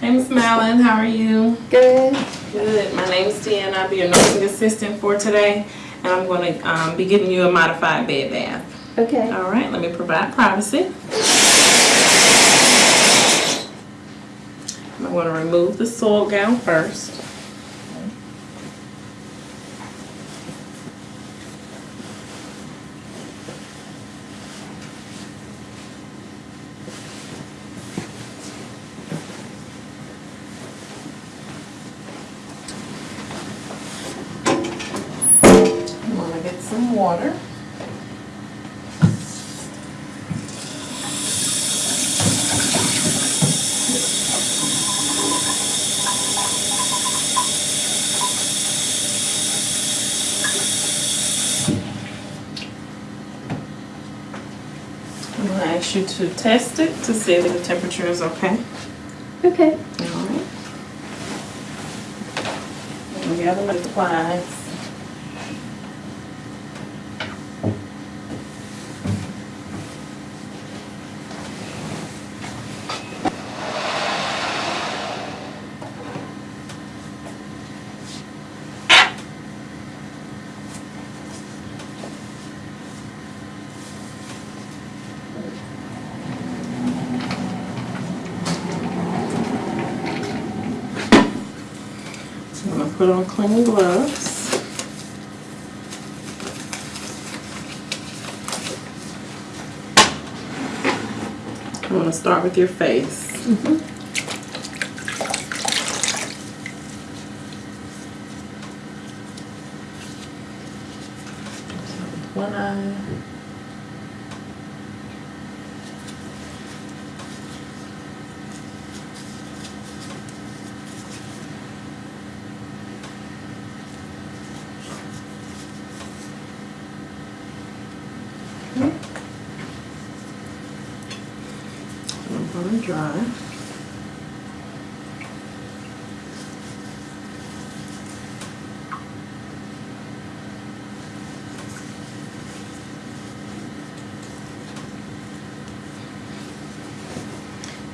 Hey, Miss Mallon, how are you? Good. Good. My name is Tiana. I'll be your nursing assistant for today, and I'm going to um, be giving you a modified bed bath. Okay. All right, let me provide privacy. I'm going to remove the soil gown first. I'm going to get some water. I'm going to ask you to test it to see if the temperature is okay. Okay. All right. And we have the supplies. So I'm gonna put on clean gloves. I'm gonna start with your face. One I'm dry.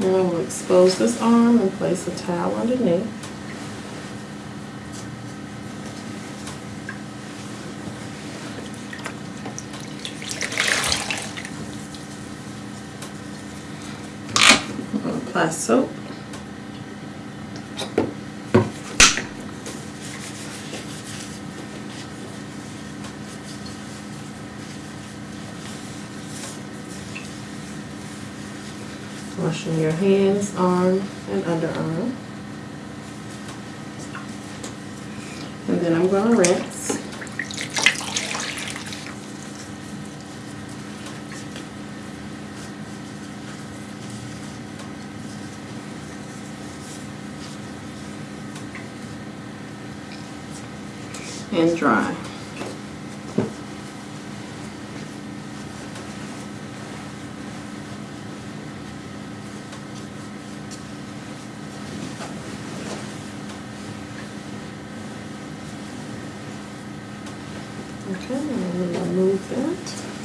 Now I will expose this arm and place a towel underneath. Apply soap. Washing your hands, arm, and underarm. And then I'm gonna rinse. And dry. Okay, I'm going to remove that.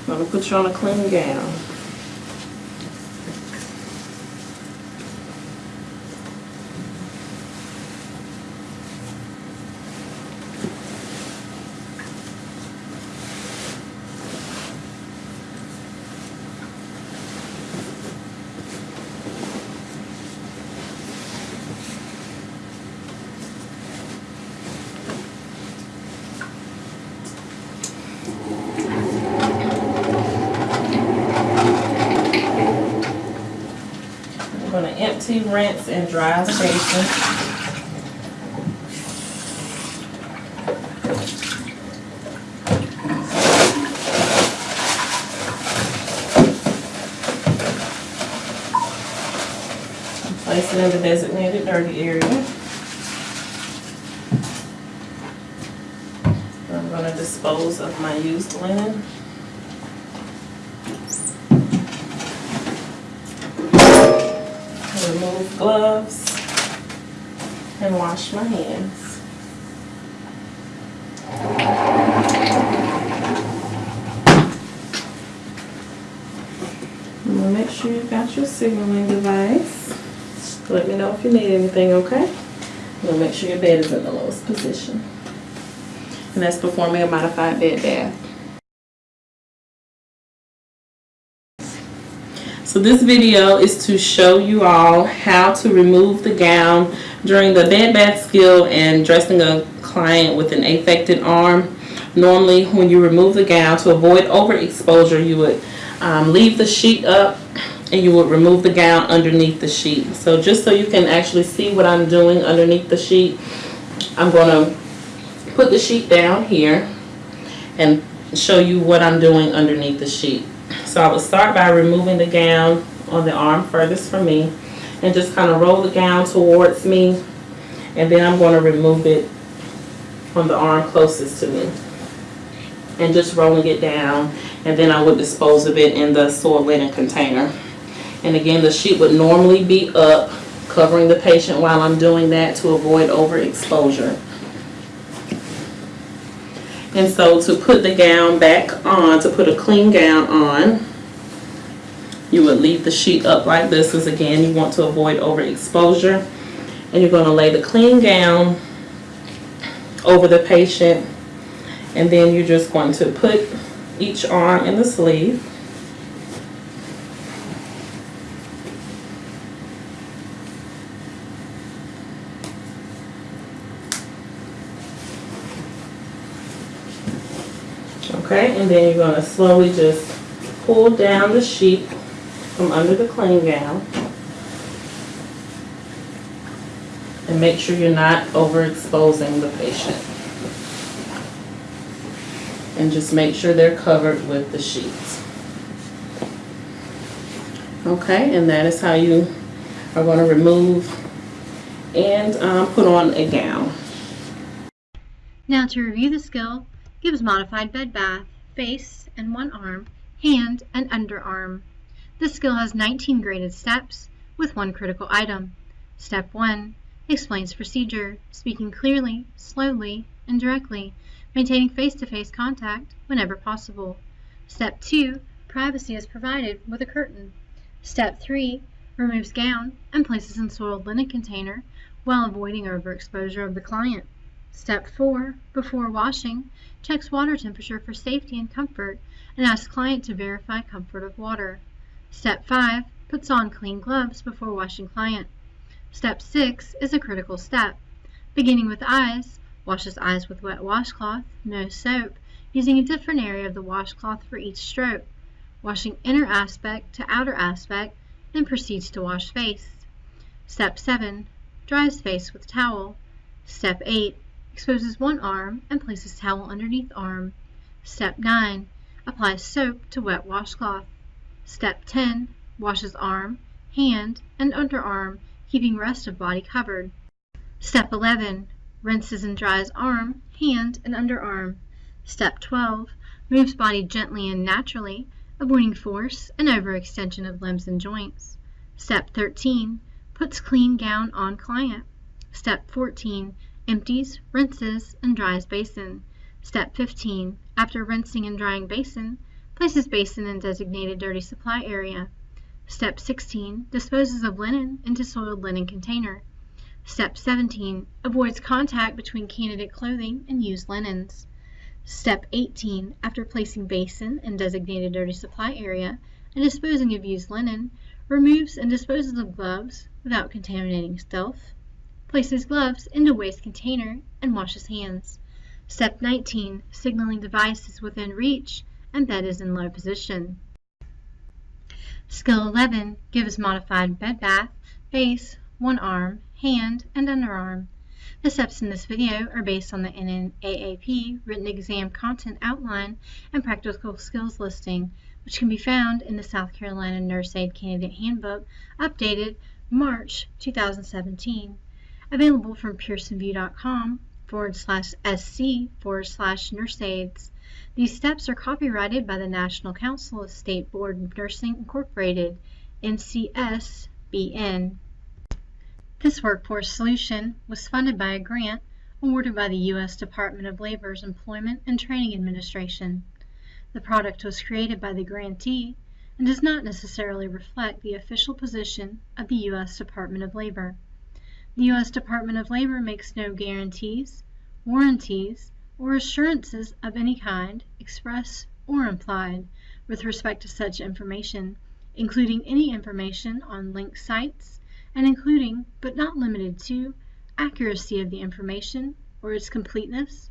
I'm going to put you on a clean gown. I'm going to empty, rinse, and dry basin. Place it in the designated dirty area. I'm going to dispose of my used linen. Gloves and wash my hands. I'm gonna make sure you've got your signaling device. Let me know if you need anything, okay? We'll make sure your bed is in the lowest position. And that's performing a modified bed bath. So this video is to show you all how to remove the gown during the bed bath skill and dressing a client with an affected arm. Normally when you remove the gown to avoid overexposure you would um, leave the sheet up and you would remove the gown underneath the sheet. So just so you can actually see what I'm doing underneath the sheet, I'm going to put the sheet down here and show you what I'm doing underneath the sheet. So I would start by removing the gown on the arm furthest from me and just kind of roll the gown towards me and then I'm going to remove it on the arm closest to me and just rolling it down and then I would dispose of it in the soiled linen container. And again the sheet would normally be up covering the patient while I'm doing that to avoid overexposure. And so to put the gown back on, to put a clean gown on, you would leave the sheet up like this because again you want to avoid overexposure. And you're going to lay the clean gown over the patient and then you're just going to put each arm in the sleeve. Okay, and then you're going to slowly just pull down the sheet from under the clean gown. And make sure you're not overexposing the patient. And just make sure they're covered with the sheets. Okay, and that is how you are going to remove and um, put on a gown. Now to review the skill, gives modified bed bath, face and one arm, hand and underarm. This skill has 19 graded steps with one critical item. Step 1. Explains procedure, speaking clearly, slowly, and directly, maintaining face-to-face -face contact whenever possible. Step 2. Privacy is provided with a curtain. Step 3. Removes gown and places in soiled linen container while avoiding overexposure of the client. Step 4. Before washing, checks water temperature for safety and comfort and asks client to verify comfort of water. Step 5. Puts on clean gloves before washing client. Step 6 is a critical step. Beginning with eyes, washes eyes with wet washcloth, no soap, using a different area of the washcloth for each stroke, washing inner aspect to outer aspect, then proceeds to wash face. Step 7. Dries face with towel. Step 8 exposes one arm and places towel underneath arm. Step 9. Applies soap to wet washcloth. Step 10. Washes arm, hand, and underarm, keeping rest of body covered. Step 11. Rinses and dries arm, hand, and underarm. Step 12. Moves body gently and naturally, avoiding force and overextension of limbs and joints. Step 13. Puts clean gown on client. Step 14 empties, rinses, and dries basin. Step 15. After rinsing and drying basin, places basin in designated dirty supply area. Step 16. Disposes of linen into soiled linen container. Step 17. Avoids contact between candidate clothing and used linens. Step 18. After placing basin in designated dirty supply area and disposing of used linen, removes and disposes of gloves without contaminating stuff his gloves into waste container, and washes hands. Step 19. Signaling device is within reach and bed is in low position. Skill 11 gives modified bed bath, face, one arm, hand, and underarm. The steps in this video are based on the NNAAP written exam content outline and practical skills listing, which can be found in the South Carolina Nurse Aide Candidate Handbook, updated March 2017 available from pearsonvue.com forward slash sc forward slash nurseaids. These steps are copyrighted by the National Council of State Board of Nursing Incorporated, NCSBN. This workforce solution was funded by a grant awarded by the U.S. Department of Labor's Employment and Training Administration. The product was created by the grantee and does not necessarily reflect the official position of the U.S. Department of Labor. The U.S. Department of Labor makes no guarantees, warranties, or assurances of any kind, express or implied, with respect to such information, including any information on linked sites, and including, but not limited to, accuracy of the information or its completeness,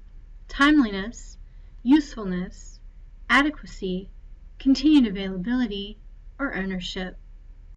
timeliness, usefulness, adequacy, continued availability, or ownership.